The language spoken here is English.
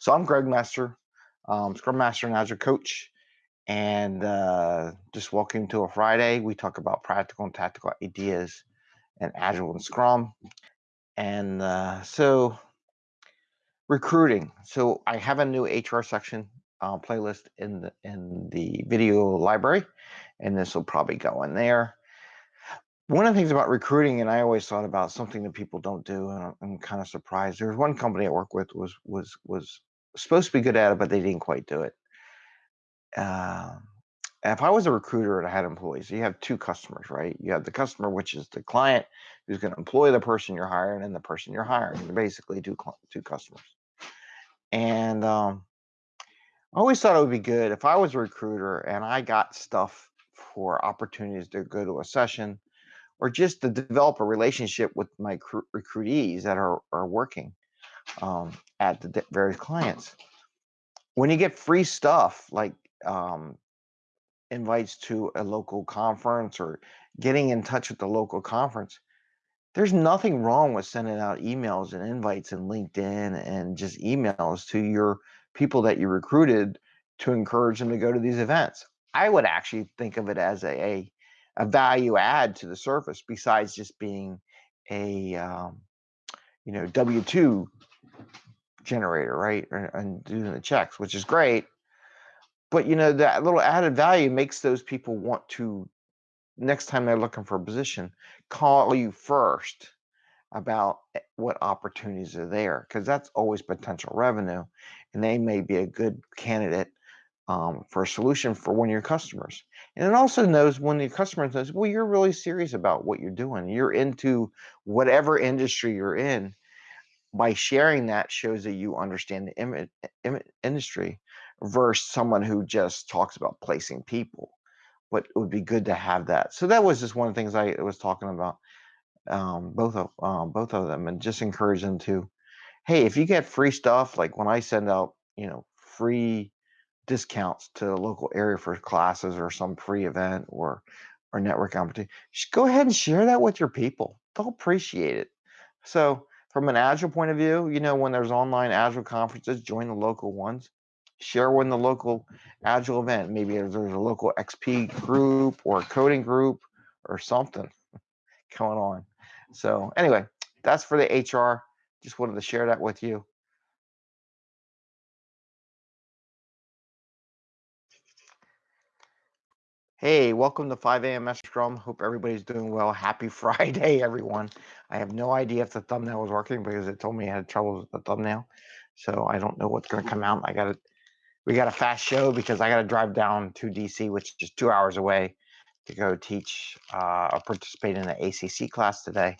So I'm Greg Master, um, Scrum Master and Agile Coach, and uh, just welcome to a Friday. We talk about practical and tactical ideas and Agile and Scrum. And uh, so recruiting. So I have a new HR section uh, playlist in the in the video library, and this will probably go in there one of the things about recruiting, and I always thought about something that people don't do, and I'm, kind of surprised. There's one company I work with was was was supposed to be good at it, but they didn't quite do it. Uh, if I was a recruiter and I had employees, you have two customers, right? You have the customer, which is the client who's going to employ the person you're hiring, and the person you're hiring. You're basically two two customers. And um, I always thought it would be good if I was a recruiter and I got stuff for opportunities to go to a session or just to develop a relationship with my recruitees that are, are working um, at the various clients. When you get free stuff like um, invites to a local conference or getting in touch with the local conference, there's nothing wrong with sending out emails and invites and LinkedIn and just emails to your people that you recruited to encourage them to go to these events. I would actually think of it as a, a a value add to the service besides just being a um, you know W two generator, right? And doing the checks, which is great. But you know that little added value makes those people want to next time they're looking for a position call you first about what opportunities are there because that's always potential revenue and they may be a good candidate um, for a solution for one of your customers. And it also knows when the customer says, well, you're really serious about what you're doing. You're into whatever industry you're in. By sharing that shows that you understand the Im- Im- industry versus someone who just talks about placing people. But it would be good to have that. So that was just one of the things I was talking about, um, both of um, both of them, and just encourage them to, hey, if you get free stuff, like when I send out, you know, free discounts to the local area for classes or some free event or or network opportunity, just go ahead and share that with your people. They'll appreciate it. So from an Agile point of view, you know, when there's online Agile conferences, join the local ones. Share when the local Agile event. Maybe there's a local XP group or coding group or something going on. So anyway, that's for the HR. Just wanted to share that with you. Hey, welcome to 5 a.m. Scrum. Hope everybody's doing well. Happy Friday, everyone. I have no idea if the thumbnail was working because it told me I had trouble with the thumbnail. So I don't know what's going to come out. I got to, we got a fast show because I got to drive down to DC, which is two hours away, to go teach uh, or participate in the ACC class today.